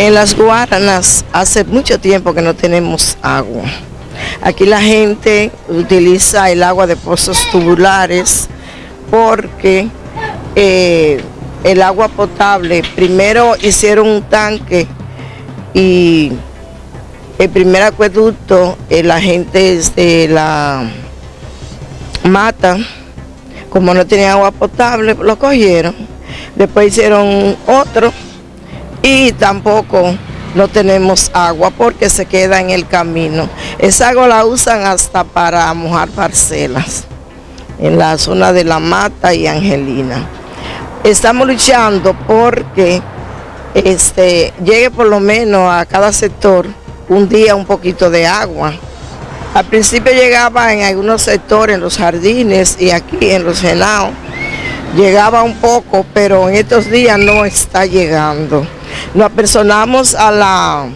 En las Guaranas hace mucho tiempo que no tenemos agua. Aquí la gente utiliza el agua de pozos tubulares porque eh, el agua potable, primero hicieron un tanque y el primer acueducto, eh, la gente de la mata, como no tenía agua potable, lo cogieron. Después hicieron otro y tampoco no tenemos agua porque se queda en el camino. Esa agua la usan hasta para mojar parcelas en la zona de La Mata y Angelina. Estamos luchando porque este, llegue por lo menos a cada sector un día un poquito de agua. Al principio llegaba en algunos sectores, en los jardines y aquí en los genados, llegaba un poco, pero en estos días no está llegando. Nos apersonamos a la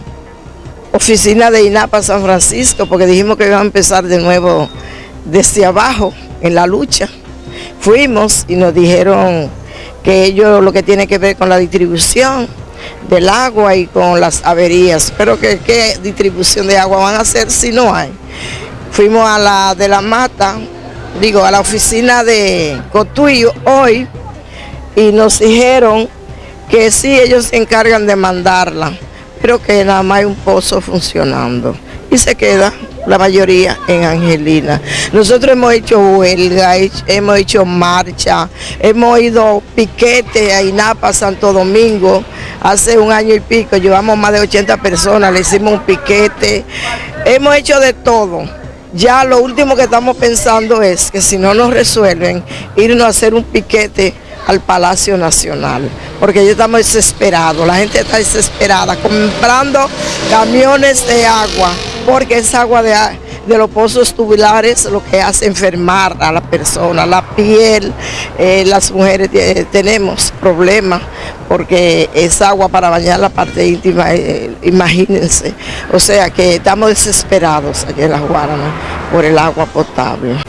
oficina de INAPA San Francisco porque dijimos que iba a empezar de nuevo desde abajo en la lucha. Fuimos y nos dijeron que ellos lo que tiene que ver con la distribución del agua y con las averías, pero que qué distribución de agua van a hacer si no hay. Fuimos a la de la mata, digo, a la oficina de Cotuyo hoy y nos dijeron que sí, ellos se encargan de mandarla, pero que nada más hay un pozo funcionando y se queda la mayoría en Angelina. Nosotros hemos hecho huelga, hemos hecho marcha, hemos ido piquete a INAPA, Santo Domingo, hace un año y pico, llevamos más de 80 personas, le hicimos un piquete, hemos hecho de todo. Ya lo último que estamos pensando es que si no nos resuelven, irnos a hacer un piquete al Palacio Nacional, porque ya estamos desesperados, la gente está desesperada, comprando camiones de agua, porque es agua de, de los pozos tubulares lo que hace enfermar a la persona, la piel, eh, las mujeres tenemos problemas porque es agua para bañar la parte íntima, eh, imagínense. O sea que estamos desesperados aquí en la Guarana por el agua potable.